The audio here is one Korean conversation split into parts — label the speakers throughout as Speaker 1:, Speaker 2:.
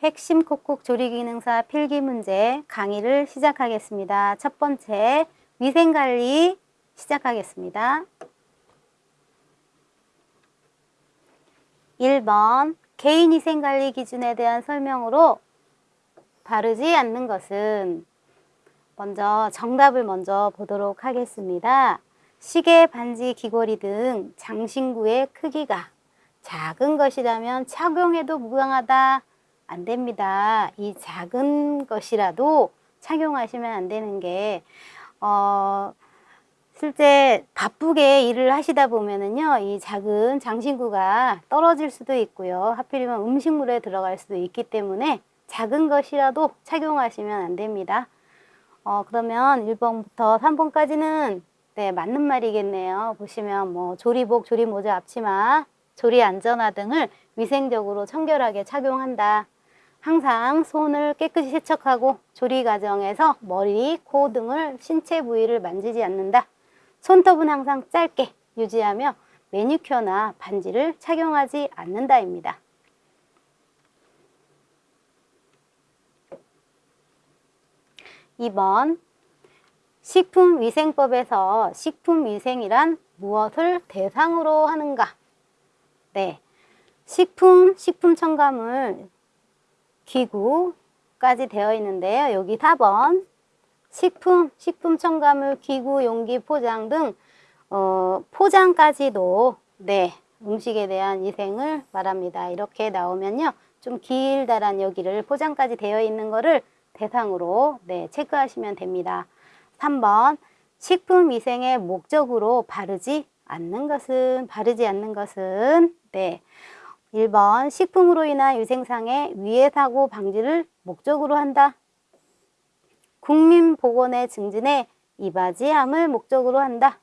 Speaker 1: 핵심 콕콕 조리기능사 필기 문제 강의를 시작하겠습니다. 첫 번째 위생관리 시작하겠습니다. 1번 개인위생관리 기준에 대한 설명으로 바르지 않는 것은 먼저 정답을 먼저 보도록 하겠습니다. 시계, 반지, 귀걸이 등 장신구의 크기가 작은 것이라면 착용해도 무방하다. 안 됩니다. 이 작은 것이라도 착용하시면 안 되는 게, 어, 실제 바쁘게 일을 하시다 보면은요, 이 작은 장신구가 떨어질 수도 있고요. 하필이면 음식물에 들어갈 수도 있기 때문에 작은 것이라도 착용하시면 안 됩니다. 어, 그러면 1번부터 3번까지는 네, 맞는 말이겠네요. 보시면 뭐 조리복, 조리모자, 앞치마, 조리 안전화 등을 위생적으로 청결하게 착용한다. 항상 손을 깨끗이 세척하고 조리 과정에서 머리, 코 등을 신체 부위를 만지지 않는다. 손톱은 항상 짧게 유지하며 매니큐어나 반지를 착용하지 않는다입니다. 2번 식품위생법에서 식품위생이란 무엇을 대상으로 하는가? 네, 식품, 식품 첨가물, 기구까지 되어 있는데요. 여기 4번 식품, 식품 첨가물, 기구, 용기, 포장 등 어, 포장까지도 네 음식에 대한 위생을 말합니다. 이렇게 나오면요. 좀 길다란 여기를 포장까지 되어 있는 거를 대상으로 네 체크하시면 됩니다. 3번 식품 위생의 목적으로 바르지 않는 것은 바르지 않는 것은 네 1번 식품으로 인한 위생상의 위해 사고 방지를 목적으로 한다. 국민보건의 증진에 이바지함을 목적으로 한다.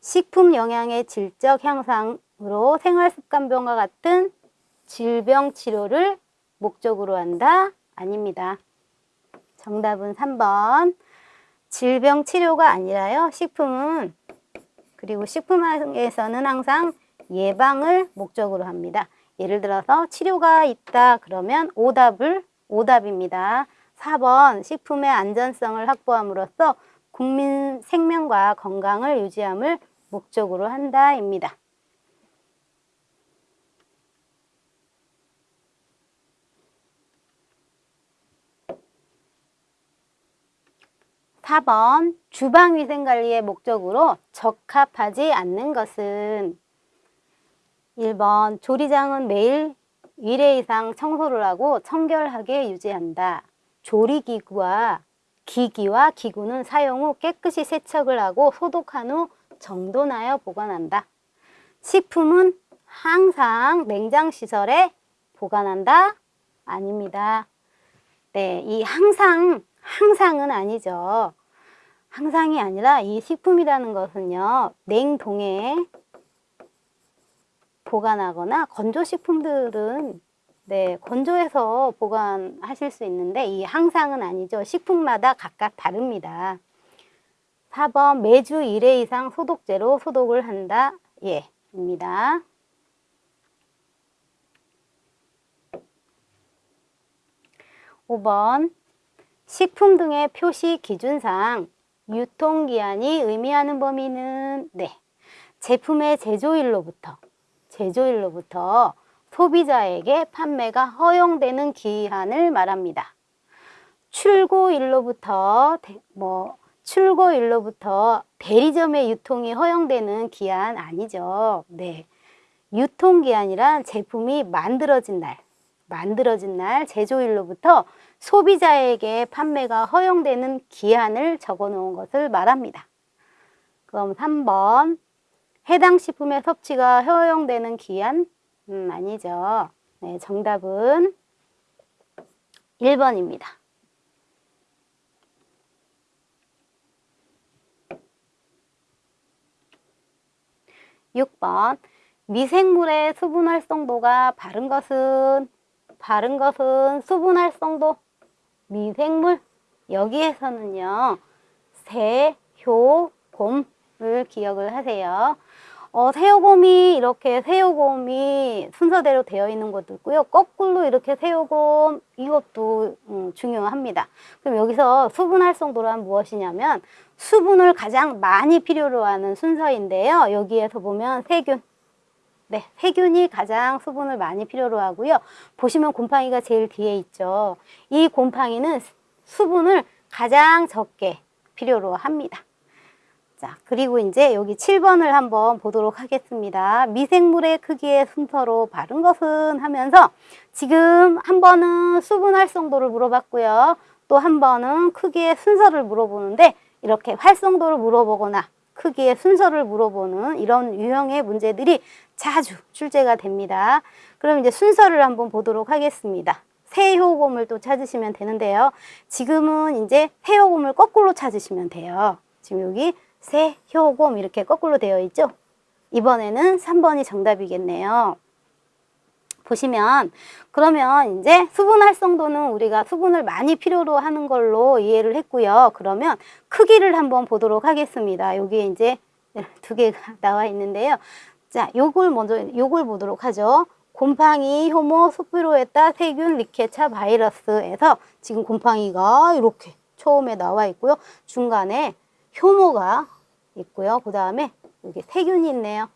Speaker 1: 식품 영양의 질적 향상으로 생활습관병과 같은 질병 치료를 목적으로 한다. 아닙니다. 정답은 3번. 질병 치료가 아니라요. 식품은 그리고 식품에서는 항상 예방을 목적으로 합니다. 예를 들어서 치료가 있다 그러면 오답을 오답입니다. 4번 식품의 안전성을 확보함으로써 국민 생명과 건강을 유지함을 목적으로 한다입니다. 4번 주방위생관리의 목적으로 적합하지 않는 것은 1번 조리장은 매일 1회 이상 청소를 하고 청결하게 유지한다. 조리기구와 기기와 기구는 사용 후 깨끗이 세척을 하고 소독한 후 정돈하여 보관한다. 식품은 항상 냉장시설에 보관한다? 아닙니다. 네, 이 항상, 항상은 아니죠. 항상이 아니라 이 식품이라는 것은요, 냉동에 보관하거나 건조식품들은 네, 건조해서 보관하실 수 있는데 이 항상은 아니죠. 식품마다 각각 다릅니다. 4번 매주 1회 이상 소독제로 소독을 한다. 예, 입니다. (5번) 식품 등의 표시 기준상 유통기한이 의미하는 범위는 네 제품의 제조일로부터 제조일로부터 소비자에게 판매가 허용되는 기한을 말합니다. 출고일로부터 뭐 출고일로부터 대리점의 유통이 허용되는 기한 아니죠. 네. 유통기한이란 제품이 만들어진 날, 만들어진 날 제조일로부터 소비자에게 판매가 허용되는 기한을 적어 놓은 것을 말합니다. 그럼 3번 해당 식품의 섭취가 허용되는 기한? 음, 아니죠. 네, 정답은 1번입니다. 6번 미생물의 수분 활성도가 바른 것은 바른 것은 수분 활성도 미생물 여기에서는요 새, 효, 곰을 기억을 하세요 어, 세요곰이 이렇게 세요곰이 순서대로 되어 있는 것도 있고요. 거꾸로 이렇게 세요곰 이것도 음, 중요합니다. 그럼 여기서 수분 활성도란 무엇이냐면 수분을 가장 많이 필요로 하는 순서인데요. 여기에서 보면 세균. 네, 세균이 가장 수분을 많이 필요로 하고요. 보시면 곰팡이가 제일 뒤에 있죠. 이 곰팡이는 수분을 가장 적게 필요로 합니다. 자, 그리고 이제 여기 7번을 한번 보도록 하겠습니다. 미생물의 크기의 순서로 바른 것은 하면서 지금 한 번은 수분 활성도를 물어봤고요. 또 한 번은 크기의 순서를 물어보는데 이렇게 활성도를 물어보거나 크기의 순서를 물어보는 이런 유형의 문제들이 자주 출제가 됩니다. 그럼 이제 순서를 한번 보도록 하겠습니다. 세효곰을 또 찾으시면 되는데요. 지금은 이제 세효곰을 거꾸로 찾으시면 돼요. 지금 여기 세 효곰 이렇게 거꾸로 되어 있죠? 이번에는 3번이 정답이겠네요. 보시면 그러면 이제 수분 활성도는 우리가 수분을 많이 필요로 하는 걸로 이해를 했고요. 그러면 크기를 한번 보도록 하겠습니다. 여기 이제 두 개가 나와 있는데요. 자, 요걸 먼저 요걸 보도록 하죠. 곰팡이, 효모, 스피로에따, 세균, 리케차, 바이러스에서 지금 곰팡이가 이렇게 처음에 나와 있고요. 중간에 효모가 있고요. 그 다음에 여기 세균이 있네요.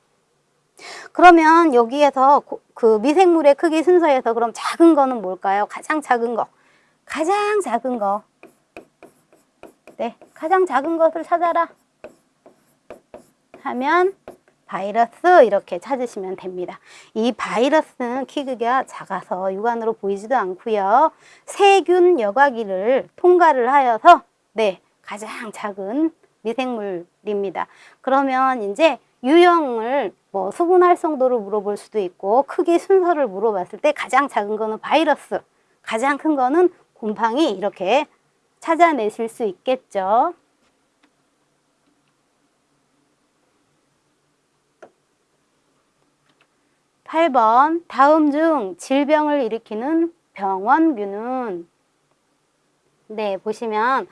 Speaker 1: 그러면 여기에서 고- 그 미생물의 크기 순서에서 그럼 작은 거는 뭘까요? 가장 작은 거. 가장 작은 거. 네, 가장 작은 것을 찾아라. 하면 바이러스 이렇게 찾으시면 됩니다. 이 바이러스는 키가 작아서 육안으로 보이지도 않고요. 세균 여과기를 통과를 하여서 네 가장 작은 미생물입니다. 그러면 이제 유형을 뭐 수분 활성도를 물어볼 수도 있고 크기 순서를 물어봤을 때 가장 작은 거는 바이러스, 가장 큰 거는 곰팡이 이렇게 찾아내실 수 있겠죠. 8번 다음 중 질병을 일으키는 병원균은 네 보시면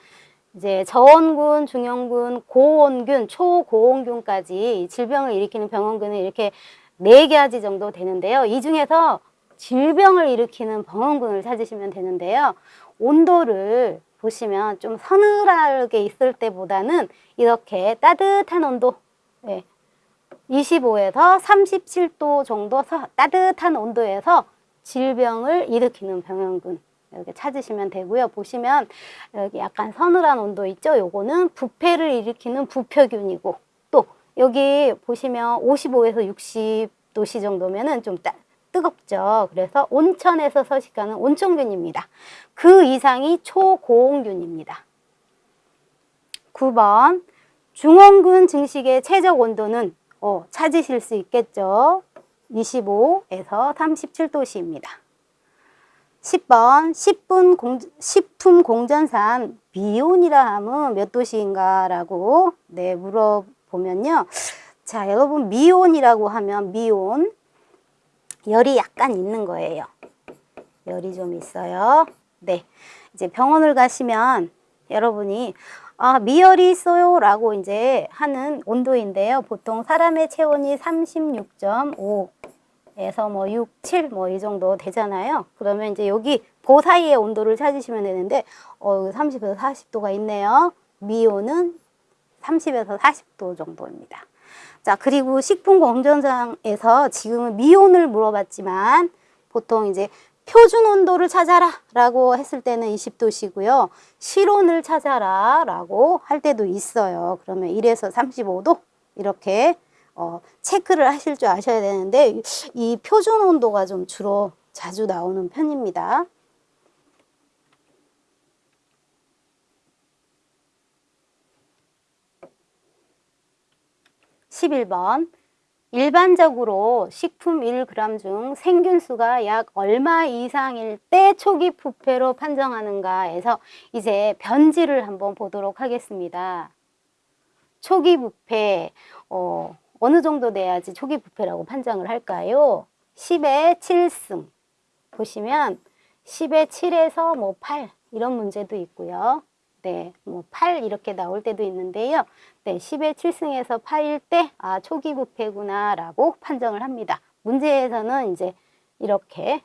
Speaker 1: 이제 저원균, 중형균, 고원균, 초고원균까지 질병을 일으키는 병원균은 이렇게 네 가지 정도 되는데요. 이 중에서 질병을 일으키는 병원균을 찾으시면 되는데요. 온도를 보시면 좀 서늘하게 있을 때보다는 이렇게 따뜻한 온도 네, 25에서 37도 정도 서- 따뜻한 온도에서 질병을 일으키는 병원균 이렇게 찾으시면 되고요. 보시면 여기 약간 서늘한 온도 있죠? 요거는 부패를 일으키는 부표균이고 또 여기 보시면 55에서 60도씨 정도면은 좀 따, 뜨겁죠. 그래서 온천에서 서식하는 온천균입니다. 그 이상이 초고온균입니다. 9번 중원균 증식의 최적 온도는 어, 찾으실 수 있겠죠. 25에서 37도씨입니다. 10번 식품, 공, 식품 공전산 미온이라 하면 몇 도씨인가 라고 네, 물어보면요. 자, 여러분 미온이라고 하면 미온 열이 약간 있는 거예요. 열이 좀 있어요. 네. 이제 병원을 가시면 여러분이 아, 미열이 있어요 라고 이제 하는 온도인데요. 보통 사람의 체온이 36.5 에서 뭐 6, 7 뭐 이 정도 되잖아요. 그러면 이제 여기 그 사이의 온도를 찾으시면 되는데 어 30에서 40도가 있네요. 미온은 30에서 40도 정도입니다. 자, 그리고 식품 공정장에서 지금은 미온을 물어봤지만 보통 이제 표준 온도를 찾아라 라고 했을 때는 20도시고요. 실온을 찾아라 라고 할 때도 있어요. 그러면 1에서 35도 이렇게 어, 체크를 하실 줄 아셔야 되는데 이 표준 온도가 좀 주로 자주 나오는 편입니다. 11번 일반적으로 식품 1g 중 생균수가 약 얼마 이상일 때 초기 부패로 판정하는가에서 이제 변지를 한번 보도록 하겠습니다. 초기 부패 어, 어느 정도 돼야지 초기 부패라고 판정을 할까요? 10의 7승 보시면 10의 7에서 뭐 8 이런 문제도 있고요. 네, 뭐 8 이렇게 나올 때도 있는데요. 네, 10의 7승에서 8일 때, 아, 초기 부패구나, 라고 판정을 합니다. 문제에서는 이제 이렇게,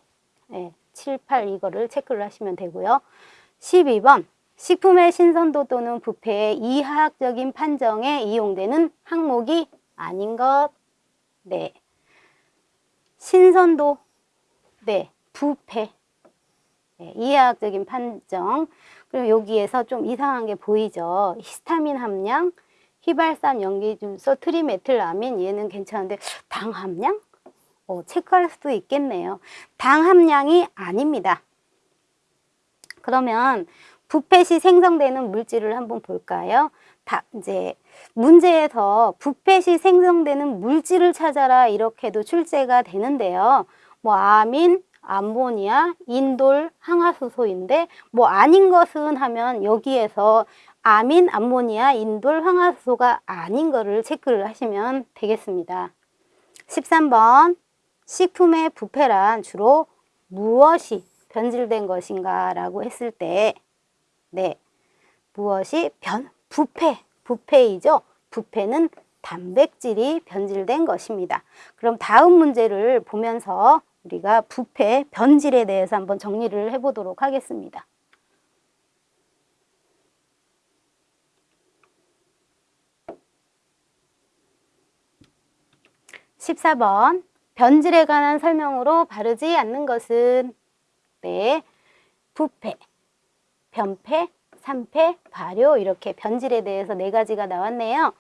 Speaker 1: 네, 7, 8 이거를 체크를 하시면 되고요. 12번, 식품의 신선도 또는 부패의 이하학적인 판정에 이용되는 항목이 아닌 것. 네. 신선도, 네, 부패, 네, 이해학적인 판정. 그리고 여기에서 좀 이상한 게 보이죠. 히스타민 함량, 휘발산 연기중소, 트리메틸아민 얘는 괜찮은데 당 함량? 어, 체크할 수도 있겠네요. 당 함량이 아닙니다. 그러면 부패 시 생성되는 물질을 한번 볼까요? 다 이제 문제에서 부패 시 생성되는 물질을 찾아라 이렇게도 출제가 되는데요. 뭐 아민, 암모니아, 인돌, 항화수소인데 뭐 아닌 것은 하면 여기에서 아민, 암모니아, 인돌, 항화수소가 아닌 거를 체크를 하시면 되겠습니다. 13번 식품의 부패란 주로 무엇이 변질된 것인가 라고 했을 때 네, 무엇이 변, 부패, 부패이죠. 부패는 단백질이 변질된 것입니다. 그럼 다음 문제를 보면서 우리가 부패, 변질에 대해서 한번 정리를 해보도록 하겠습니다. (14번) 변질에 관한 설명으로 바르지 않는 것은 네 부패, 변패, 산패, 발효 이렇게 변질에 대해서 네 가지가 나왔네요.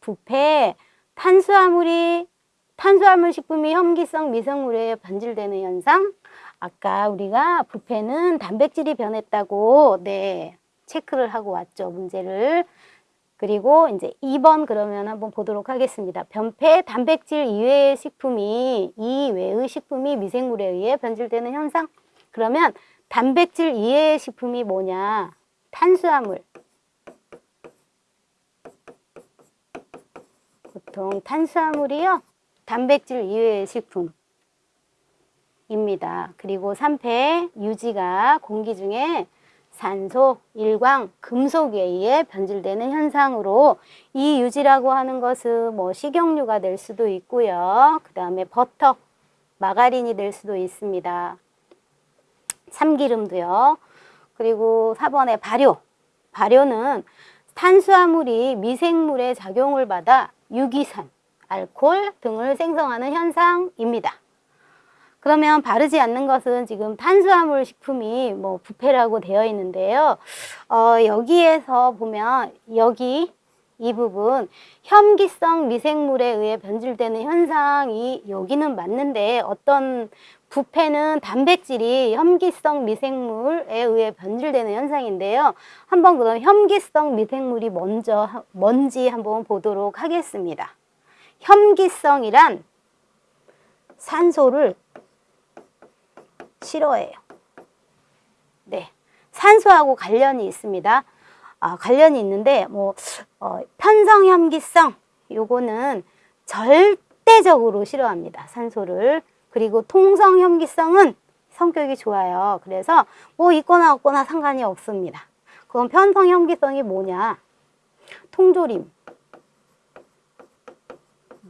Speaker 1: 부패, 탄수화물이 탄수화물 식품이 혐기성 미생물에 변질되는 현상. 아까 우리가 부패는 단백질이 변했다고 네 체크를 하고 왔죠 문제를. 그리고 이제 2번 그러면 한번 보도록 하겠습니다. 변폐 단백질 이외의 식품이 이외의 식품이 미생물에 의해 변질되는 현상. 그러면 단백질 이외의 식품이 뭐냐? 탄수화물. 보통 탄수화물이요. 단백질 이외의 식품입니다. 그리고 3패 유지가 공기 중에 산소, 일광, 금속에 의해 변질되는 현상으로 이 유지라고 하는 것은 뭐 식용유가 될 수도 있고요. 그 다음에 버터, 마가린이 될 수도 있습니다. 참기름도요. 그리고 4번에 발효. 발효는 탄수화물이 미생물의 작용을 받아 유기산, 알코올 등을 생성하는 현상입니다. 그러면 바르지 않는 것은 지금 탄수화물 식품이 뭐 부패라고 되어 있는데요. 어, 여기에서 보면 여기 이 부분 혐기성 미생물에 의해 변질되는 현상이 여기는 맞는데 어떤 부패는 단백질이 혐기성 미생물에 의해 변질되는 현상인데요. 한번 그럼 혐기성 미생물이 먼저 뭔지 한번 보도록 하겠습니다. 혐기성이란 산소를 싫어해요. 네, 산소하고 관련이 있습니다. 아, 관련이 있는데 뭐 어, 편성 혐기성 요거는 절대적으로 싫어합니다. 산소를. 그리고 통성 혐기성은 성격이 좋아요. 그래서 뭐 있거나 없거나 상관이 없습니다. 그럼 편성 혐기성이 뭐냐? 통조림,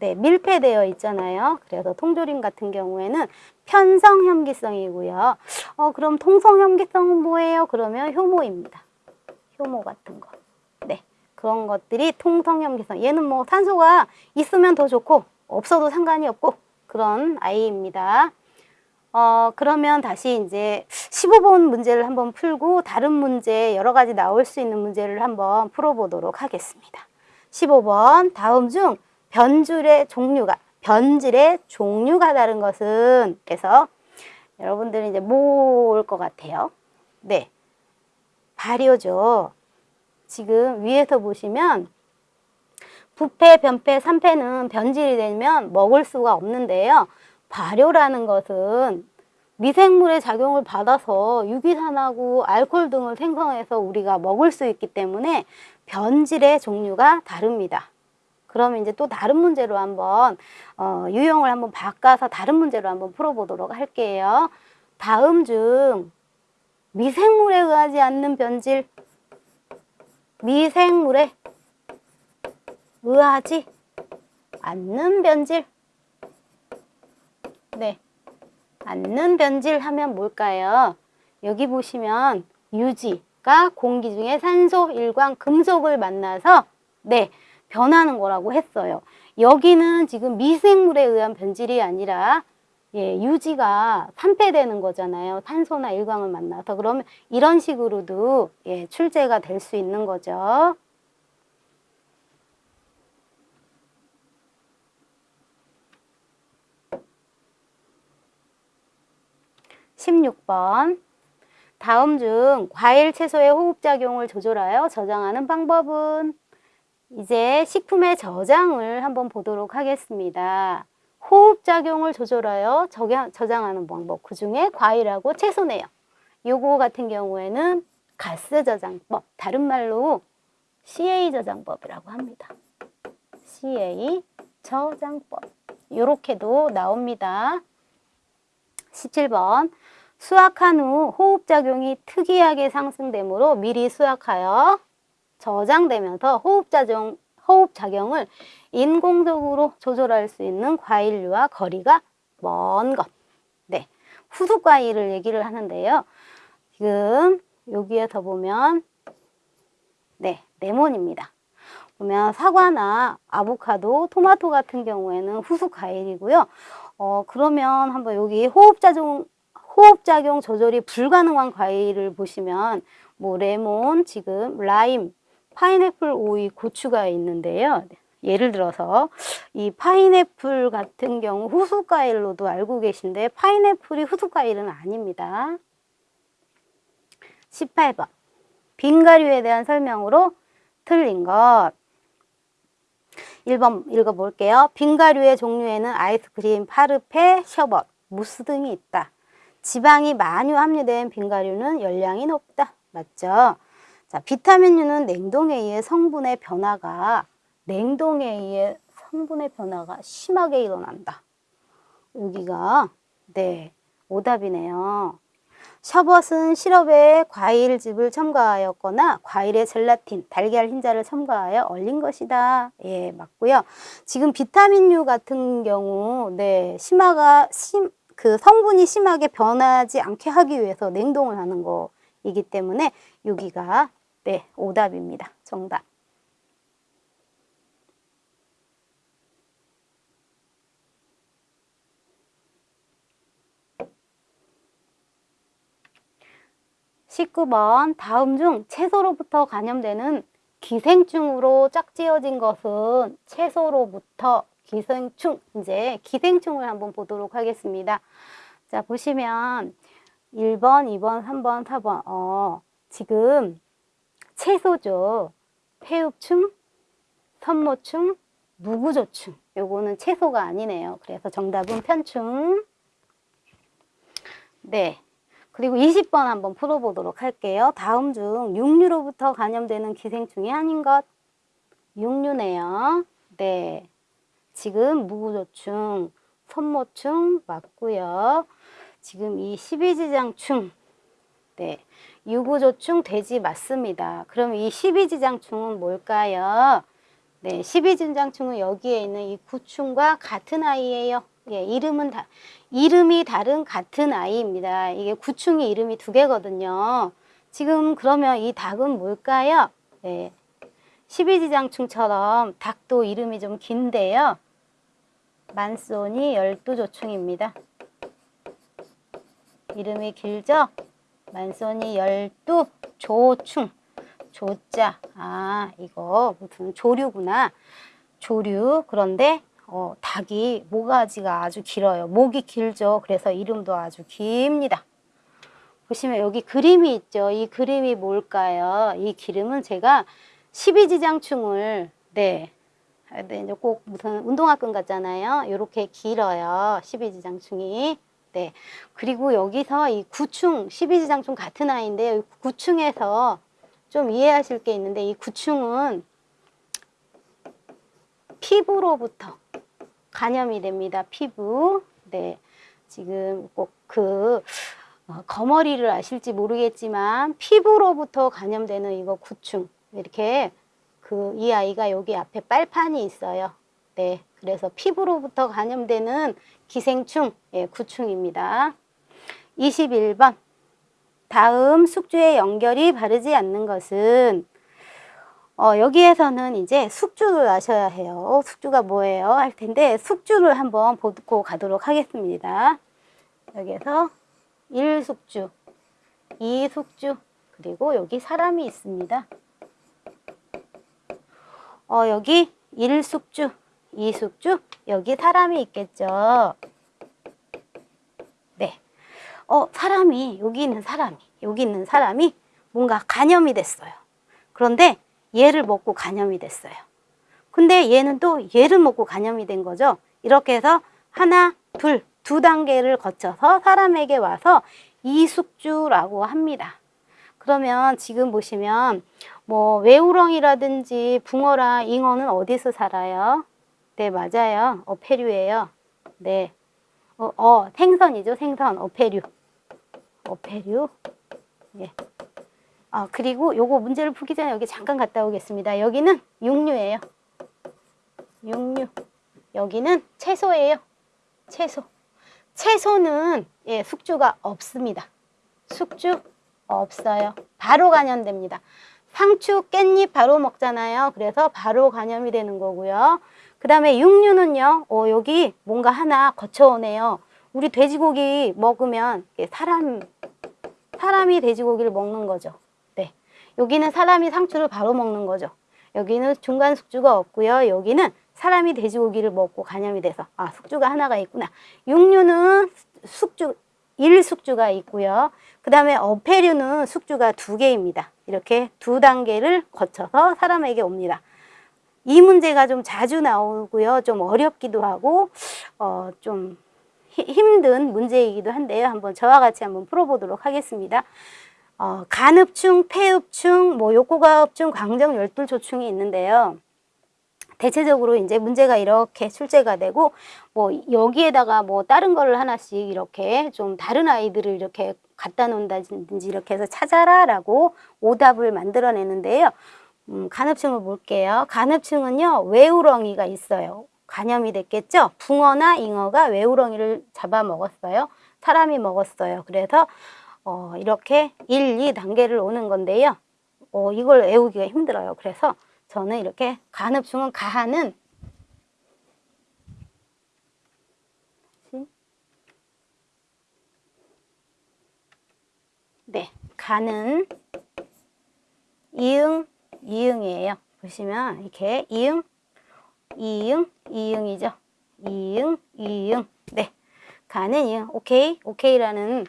Speaker 1: 네, 밀폐되어 있잖아요. 그래서 통조림 같은 경우에는 편성 혐기성이고요. 어, 그럼 통성 혐기성은 뭐예요? 그러면 효모입니다. 효모 같은 거. 네, 그런 것들이 통성 혐기성. 얘는 뭐 산소가 있으면 더 좋고 없어도 상관이 없고 그런 아이입니다. 어, 그러면 다시 이제 15번 문제를 한번 풀고 다른 문제 여러 가지 나올 수 있는 문제를 한번 풀어보도록 하겠습니다. 15번 다음 중 변질의 종류가 변질의 종류가 다른 것은 그래서 여러분들은 이제 뭘것 같아요? 네, 발효죠. 지금 위에서 보시면 부패, 변패, 산패는 변질이 되면 먹을 수가 없는데요. 발효라는 것은 미생물의 작용을 받아서 유기산하고 알코올 등을 생성해서 우리가 먹을 수 있기 때문에 변질의 종류가 다릅니다. 그러면 이제 또 다른 문제로 한번 어, 유형을 한번 바꿔서 다른 문제로 한번 풀어보도록 할게요. 다음 중 미생물에 의하지 않는 변질 미생물에 의하지 않는 변질. 네. 않는 변질 하면 뭘까요? 여기 보시면 유지가 공기 중에 산소, 일광, 금속을 만나서 네, 변하는 거라고 했어요. 여기는 지금 미생물에 의한 변질이 아니라 예, 유지가 산패되는 거잖아요. 탄소나 일광을 만나서. 그러면 이런 식으로도 예, 출제가 될 수 있는 거죠. 십육 번 다음 중 과일, 채소의 호흡작용을 조절하여 저장하는 방법은 이제 식품의 저장을 한번 보도록 하겠습니다. 호흡작용을 조절하여 저장, 저장하는 방법 그 중에 과일하고 채소네요. 요거 같은 경우에는 가스 저장법 다른 말로 CA 저장법이라고 합니다. CA 저장법 요렇게도 나옵니다. 17번 수확한 후 호흡작용이 특이하게 상승되므로 미리 수확하여 저장되면서 호흡작용, 호흡작용을 인공적으로 조절할 수 있는 과일류와 거리가 먼 것. 네. 후숙 과일을 얘기를 하는데요. 지금 여기에서 보면 네, 레몬입니다. 보면 사과나 아보카도, 토마토 같은 경우에는 후숙 과일이고요. 어, 그러면 한번 여기 호흡작용 호흡작용 조절이 불가능한 과일을 보시면 뭐 레몬, 지금 라임, 파인애플, 오이, 고추가 있는데요. 예를 들어서 이 파인애플 같은 경우 후숙과일로도 알고 계신데 파인애플이 후숙과일은 아닙니다. 18번 빙가류에 대한 설명으로 틀린 것 1번 읽어볼게요. 빙가류의 종류에는 아이스크림, 파르페, 셔벗, 무스 등이 있다. 지방이 많이 함유된 빙가류는 열량이 높다. 맞죠? 자, 비타민류는 냉동에 의해 성분의 변화가 냉동에 의해 성분의 변화가 심하게 일어난다. 여기가 네 오답이네요. 셔벗은 시럽에 과일즙을 첨가하였거나 과일에 젤라틴, 달걀 흰자를 첨가하여 얼린 것이다. 예, 맞고요. 지금 비타민류 같은 경우 네 심화가 심, 그 성분이 심하게 변하지 않게 하기 위해서 냉동을 하는 거이기 때문에 여기가 네 오답입니다. 정답. 십구 번 다음 중 채소로부터 감염되는 기생충으로 짝지어진 것은 채소로부터 기생충, 이제 기생충을 한번 보도록 하겠습니다. 자, 보시면 1번, 2번, 3번, 4번, 어, 지금 채소죠. 폐흡충, 선모충, 무구조충. 요거는 채소가 아니네요. 그래서 정답은 편충. 네. 그리고 20번 한번 풀어보도록 할게요. 다음 중 육류로부터 감염되는 기생충이 아닌 것. 육류네요. 네. 지금 무구조충, 선모충 맞고요. 지금 이 십이지장충, 네, 유구조충 돼지 맞습니다. 그럼 이 십이지장충은 뭘까요? 네, 십이지장충은 여기에 있는 이 구충과 같은 아이예요. 예, 이름은 다 이름이 다른 같은 아이입니다. 이게 구충이 이름이 두 개거든요. 지금 그러면 이 닭은 뭘까요? 네. 십이지장충처럼 닭도 이름이 좀 긴데요. 만소니 열두조충입니다. 이름이 길죠? 만소니 열두 조충 조자 아 이거 무슨 조류구나 조류 그런데 어, 닭이 모가지가 아주 길어요 목이 길죠 그래서 이름도 아주 깁니다 보시면 여기 그림이 있죠 이 그림이 뭘까요 이 기름은 제가 십이지장충을 네 네, 이제 꼭 무슨 운동화끈 같잖아요. 이렇게 길어요. 12지장충이. 네. 그리고 여기서 이 구충, 12지장충 같은 아이인데 구충에서 좀 이해하실 게 있는데 이 구충은 피부로부터 감염이 됩니다. 피부. 네. 지금 꼭그 어, 거머리를 아실지 모르겠지만 피부로부터 감염되는 이거 구충. 이렇게 그 이 아이가 여기 앞에 빨판이 있어요. 네. 그래서 피부로부터 감염되는 기생충, 예, 구충입니다. 21번. 다음 숙주의 연결이 바르지 않는 것은 어, 여기에서는 이제 숙주를 아셔야 해요. 숙주가 뭐예요? 할 텐데 숙주를 한번 보고 가도록 하겠습니다. 여기에서 1숙주, 2숙주, 그리고 여기 사람이 있습니다. 어, 여기 1숙주, 2숙주, 여기 사람이 있겠죠. 네. 어, 사람이, 여기 있는 사람이, 여기 있는 사람이 뭔가 간염이 됐어요. 그런데 얘를 먹고 간염이 됐어요. 근데 얘는 또 얘를 먹고 간염이 된 거죠. 이렇게 해서 하나, 둘, 두 단계를 거쳐서 사람에게 와서 이숙주라고 합니다. 그러면 지금 보시면 뭐 외우렁이라든지 붕어랑 잉어는 어디서 살아요? 네, 맞아요. 어패류예요. 네. 어, 어, 생선이죠. 생선. 어패류. 어패류. 예. 아, 그리고 요거 문제를 풀기 전에 여기 잠깐 갔다 오겠습니다. 여기는 육류예요. 육류. 여기는 채소예요. 채소. 채소는 예, 숙주가 없습니다. 숙주 없어요. 바로 간염됩니다. 상추, 깻잎 바로 먹잖아요. 그래서 바로 간염이 되는 거고요. 그 다음에 육류는요. 어, 여기 뭔가 하나 거쳐오네요. 우리 돼지고기 먹으면 사람, 사람이 돼지고기를 먹는 거죠. 네. 여기는 사람이 상추를 바로 먹는 거죠. 여기는 중간 숙주가 없고요. 여기는 사람이 돼지고기를 먹고 간염이 돼서 아 숙주가 하나가 있구나. 육류는 숙주 1숙주가 있고요. 그 다음에 어패류는 숙주가 두 개입니다. 이렇게 두 단계를 거쳐서 사람에게 옵니다. 이 문제가 좀 자주 나오고요. 좀 어렵기도 하고 어, 좀 힘든 문제이기도 한데요. 한번 저와 같이 한번 풀어보도록 하겠습니다. 어, 간흡충, 폐흡충, 뭐 욕구가흡충, 광정 열둘조충이 있는데요. 대체적으로 이제 문제가 이렇게 출제가 되고 뭐 여기에다가 뭐 다른 거를 하나씩 이렇게 좀 다른 아이들을 이렇게 갖다 놓는다든지 이렇게 해서 찾아라 라고 오답을 만들어내는데요. 음, 간흡층을 볼게요. 간흡층은요 외우렁이가 있어요. 간염이 됐겠죠. 붕어나 잉어가 외우렁이를 잡아먹었어요. 사람이 먹었어요. 그래서 어, 이렇게 1, 2단계를 오는 건데요. 어, 이걸 외우기가 힘들어요. 그래서 저는 이렇게 간흡충은 가하는 네, 가는 이응, 이응이에요. 보시면 이렇게 이응, 이응, 이응이죠. 이응, 이응. 네, 가는 이응. 오케이, 오케이라는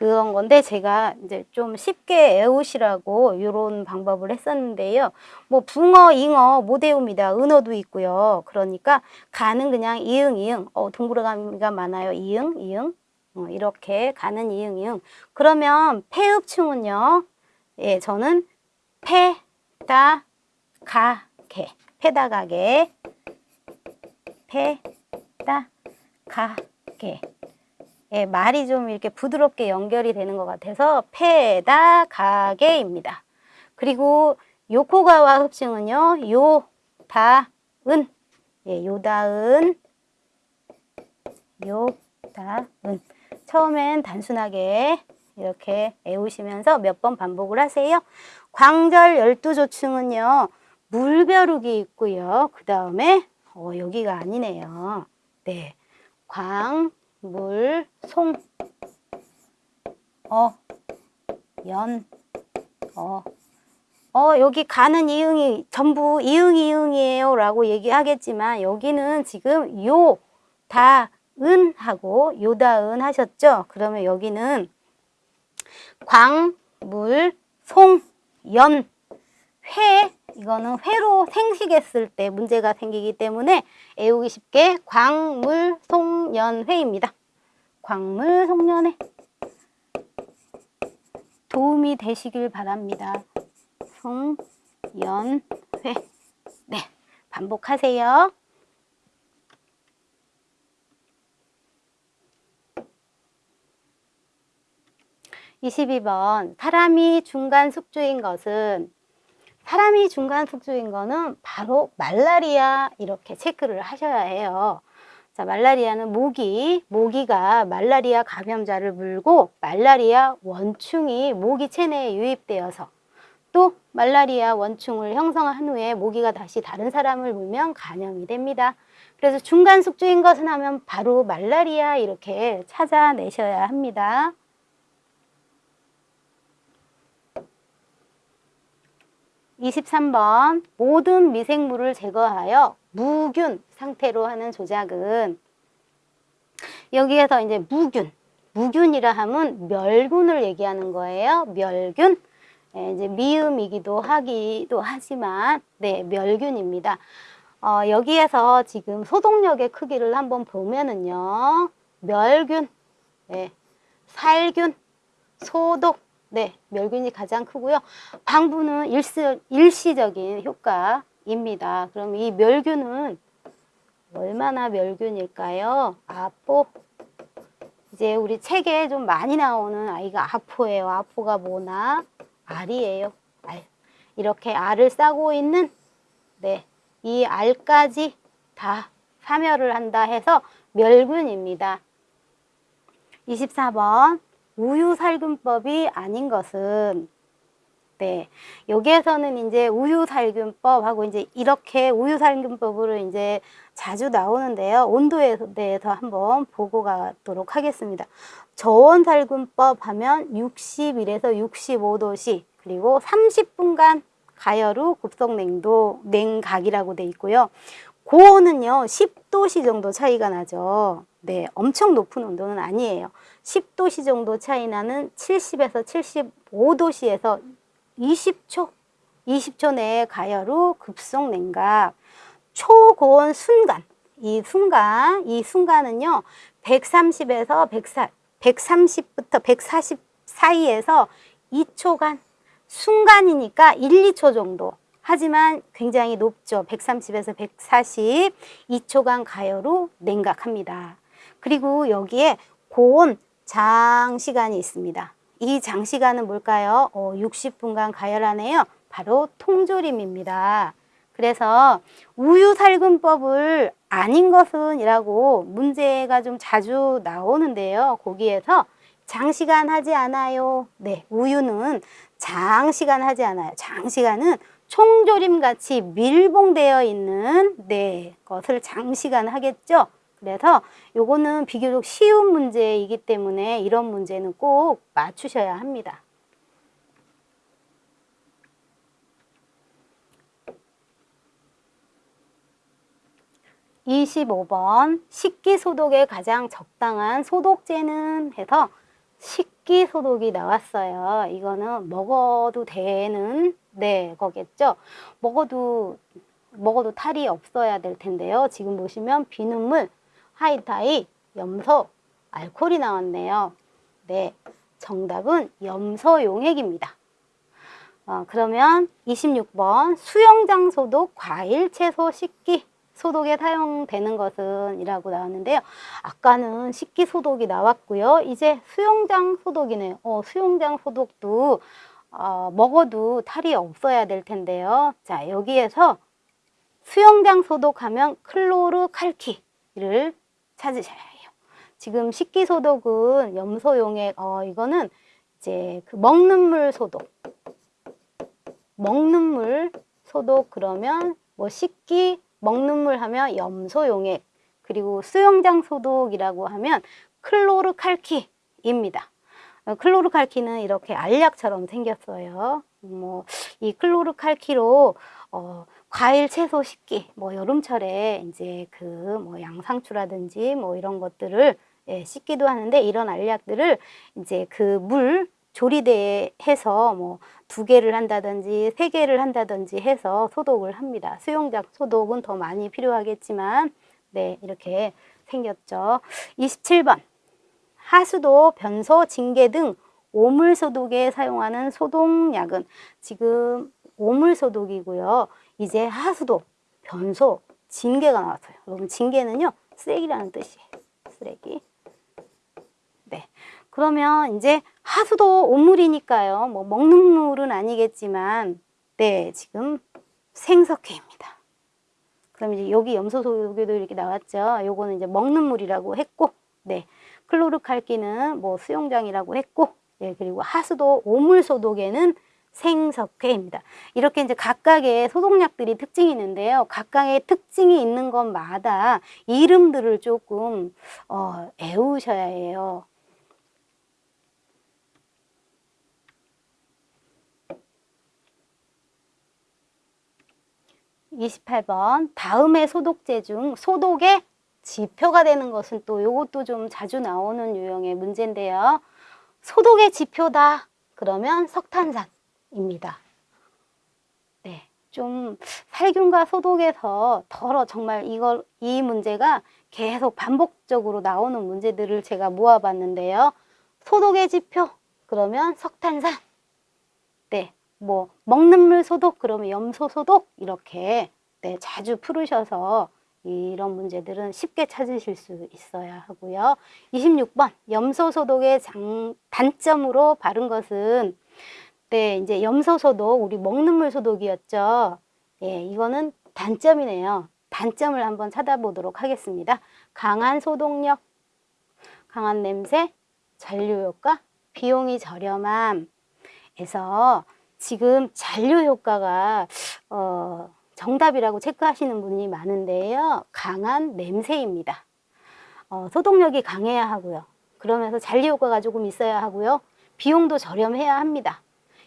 Speaker 1: 그런 건데 제가 이제 좀 쉽게 애우시라고 이런 방법을 했었는데요. 뭐 붕어, 잉어 못 외웁니다. 은어도 있고요. 그러니까 가는 그냥 이응, 이응. 어, 동그라미가 많아요. 이응, 이응. 어, 이렇게 가는 이응, 이응. 그러면 폐읍충은요. 예, 저는 패, 다, 가, 게. 패다, 가게. 패, 다, 가, 게. 예, 말이 좀 이렇게 부드럽게 연결이 되는 것 같아서 페다 가게입니다. 그리고 요코가와 흡칭은요. 요, 다, 은. 예, 요다은, 요다은. 처음엔 단순하게 이렇게 애우시면서 몇 번 반복을 하세요. 광절 열두 조층은요. 물벼룩이 있고요. 그 다음에 어, 여기가 아니네요. 네. 광, 물, 송, 어, 연, 어, 어, 여기 가는 이응이 전부 이응, 이응이에요 라고 얘기하겠지만 여기는 지금 요, 다, 은 하고 요다은 하셨죠? 그러면 여기는 광, 물, 송, 연, 회, 이거는 회로 생식했을 때 문제가 생기기 때문에 애우기 쉽게 광물 송년회입니다. 광물 송년회 도움이 되시길 바랍니다. 송연회 네 반복하세요. 이십번 사람이 중간 숙주인 것은 사람이 중간 숙주인 거는 바로 말라리아 이렇게 체크를 하셔야 해요. 자, 말라리아는 모기, 모기가 말라리아 감염자를 물고 말라리아 원충이 모기 체내에 유입되어서 또 말라리아 원충을 형성한 후에 모기가 다시 다른 사람을 물면 감염이 됩니다. 그래서 중간 숙주인 것은 하면 바로 말라리아 이렇게 찾아내셔야 합니다. 23번 모든 미생물을 제거하여 무균 상태로 하는 조작은 여기에서 이제 무균 무균이라 하면 멸균을 얘기하는 거예요. 멸균 예, 이제 미음이기도 하기도 하지만 네 멸균입니다. 어, 여기에서 지금 소독력의 크기를 한번 보면은요 멸균, 네, 살균, 소독 네, 멸균이 가장 크고요. 방부는 일시, 일시적인 효과입니다. 그럼 이 멸균은 얼마나 멸균일까요? 아포. 이제 우리 책에 좀 많이 나오는 아이가 아포예요. 아포가 뭐나? 알이에요. 알. 이렇게 알을 싸고 있는 네, 이 알까지 다 사멸을 한다 해서 멸균입니다. 24번 우유 살균법이 아닌 것은 네 여기에서는 이제 우유 살균법하고 이제 이렇게 우유 살균법으로 이제 자주 나오는데요. 온도에 대해서 한번 보고 가도록 하겠습니다. 저온 살균법 하면 61에서 65도씨 그리고 30분간 가열 후 급속 냉도 냉각이라고 돼 있고요. 고온은요 10도씨 정도 차이가 나죠 네 엄청 높은 온도는 아니에요 10도씨 정도 차이 나는 70에서 75도씨에서 20초, 20초 내에 가열 후 급속 냉각. 초고온 순간, 이 순간, 이 순간은요, 130에서 140, 130부터 140 사이에서 2초간, 순간이니까 1, 2초 정도. 하지만 굉장히 높죠. 130에서 140, 2초간 가열 후 냉각합니다. 그리고 여기에 고온 장시간이 있습니다. 이 장시간은 뭘까요? 어, 60분간 가열하네요. 바로 통조림입니다. 그래서 우유살균법을 아닌 것은 이라고 문제가 좀 자주 나오는데요. 거기에서 장시간 하지 않아요. 네, 우유는 장시간 하지 않아요. 장시간은 총조림 같이 밀봉되어 있는 네, 것을 장시간 하겠죠. 그래서 요거는 비교적 쉬운 문제이기 때문에 이런 문제는 꼭 맞추셔야 합니다. (25번) 식기 소독에 가장 적당한 소독제는 해서 식기 소독이 나왔어요. 이거는 먹어도 되는 네 거겠죠? 먹어도 먹어도 탈이 없어야 될 텐데요. 지금 보시면 비눗물 하이타이, 염소, 알코올이 나왔네요. 네, 정답은 염소 용액입니다. 어, 그러면 26번 수영장 소독, 과일, 채소, 식기 소독에 사용되는 것은 이라고 나왔는데요. 아까는 식기 소독이 나왔고요. 이제 수영장 소독이네요. 어, 수영장 소독도 어, 먹어도 탈이 없어야 될 텐데요. 자 여기에서 수영장 소독하면 클로르 칼키를 찾으셔야 해요. 지금 식기소독은 염소용액, 어, 이거는 이제 그 먹는 물 소독. 먹는 물 소독 그러면 뭐 식기, 먹는 물 하면 염소용액, 그리고 수영장 소독이라고 하면 클로르칼키입니다. 어, 클로르칼키는 이렇게 알약처럼 생겼어요. 뭐 이 클로르칼키로 어, 과일, 채소 식기, 뭐 여름철에 이제 그 뭐 양상추라든지 뭐 이런 것들을 예, 씻기도 하는데 이런 알약들을 이제 그 물 조리대에 해서 뭐 두 개를 한다든지 세 개를 한다든지 해서 소독을 합니다. 수용작 소독은 더 많이 필요하겠지만 네 이렇게 생겼죠. 27번 하수도, 변소, 징계 등 오물 소독에 사용하는 소독약은 지금 오물 소독이고요. 이제 하수도, 변소, 징계가 나왔어요. 여러분 징계는요. 쓰레기라는 뜻이에요. 쓰레기. 네. 그러면 이제 하수도 오물이니까요. 뭐 먹는 물은 아니겠지만 네, 지금 생석회입니다. 그럼 이제 여기 염소 소독에도 이렇게 나왔죠. 요거는 이제 먹는 물이라고 했고, 네. 클로르칼기는 뭐 수용장이라고 했고, 예, 그리고 하수도 오물 소독에는 생석회입니다. 이렇게 이제 각각의 소독약들이 특징이 있는데요. 각각의 특징이 있는 것마다 이름들을 조금 어, 애우셔야 해요. 이십팔 번 다음의 소독제 중 소독의 지표가 되는 것은 또 이것도 좀 자주 나오는 유형의 문제인데요. 소독의 지표다. 그러면 석탄산 입니다. 네, 좀 살균과 소독에서 덜어 정말 이걸 이 문제가 계속 반복적으로 나오는 문제들을 제가 모아봤는데요. 소독의 지표 그러면 석탄산. 네, 뭐 먹는 물 소독 그러면 염소 소독 이렇게 네, 자주 풀으셔서 이런 문제들은 쉽게 찾으실 수 있어야 하고요. 26번 염소 소독의 장, 단점으로 바른 것은 네, 이제 염소 소독 우리 먹는 물 소독이었죠. 예, 이거는 단점이네요. 단점을 한번 찾아보도록 하겠습니다. 강한 소독력, 강한 냄새, 잔류 효과, 비용이 저렴함에서 지금 잔류 효과가 어 정답이라고 체크하시는 분이 많은데요. 강한 냄새입니다. 어, 소독력이 강해야 하고요. 그러면서 잔류 효과가 조금 있어야 하고요. 비용도 저렴해야 합니다.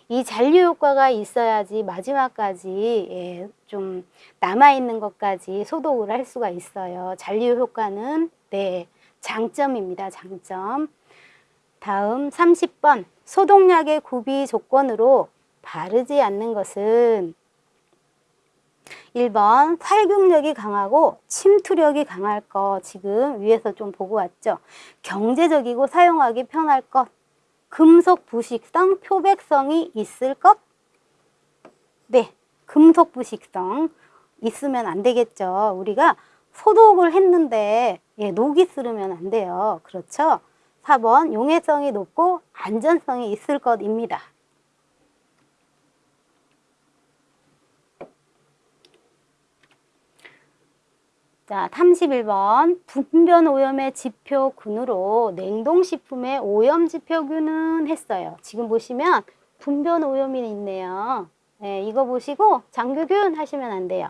Speaker 1: 이 잔류 효과가 있어야지 마지막까지 예, 좀 남아있는 것까지 소독을 할 수가 있어요. 잔류 효과는 네 장점입니다. 장점. 다음 30번 소독약의 구비 조건으로 바르지 않는 것은 1번 살균력이 강하고 침투력이 강할 것 지금 위에서 좀 보고 왔죠. 경제적이고 사용하기 편할 것 금속 부식성, 표백성이 있을 것 네, 금속 부식성 있으면 안 되겠죠. 우리가 소독을 했는데 예, 녹이 쓰르면 안 돼요. 그렇죠? 4번 용해성이 높고 안전성이 있을 것입니다. 자, 31번 분변 오염의 지표군으로 냉동식품의 오염 지표균은 했어요. 지금 보시면 분변 오염이 있네요. 네, 이거 보시고 장규균 하시면 안 돼요.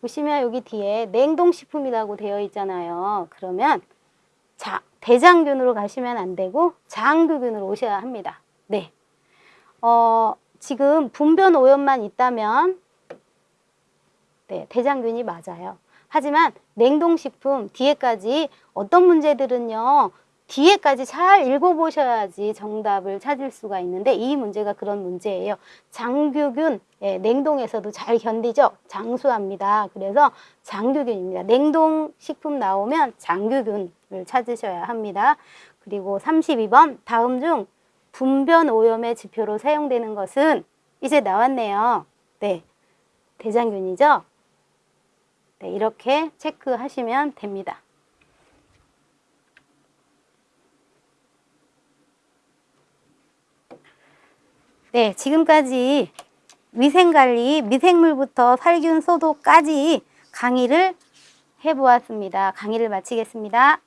Speaker 1: 보시면 여기 뒤에 냉동식품이라고 되어 있잖아요. 그러면 자, 대장균으로 가시면 안 되고 장규균으로 오셔야 합니다. 네. 어, 지금 분변 오염만 있다면 네, 대장균이 맞아요. 하지만 냉동식품 뒤에까지 어떤 문제들은요. 뒤에까지 잘 읽어보셔야지 정답을 찾을 수가 있는데 이 문제가 그런 문제예요. 장규균, 예, 냉동에서도 잘 견디죠? 장수합니다. 그래서 장규균입니다. 냉동식품 나오면 장규균을 찾으셔야 합니다. 그리고 32번 다음 중 분변 오염의 지표로 사용되는 것은 이제 나왔네요. 네, 대장균이죠? 네, 이렇게 체크하시면 됩니다. 네, 지금까지 위생관리, 미생물부터 살균 소독까지 강의를 해보았습니다. 강의를 마치겠습니다.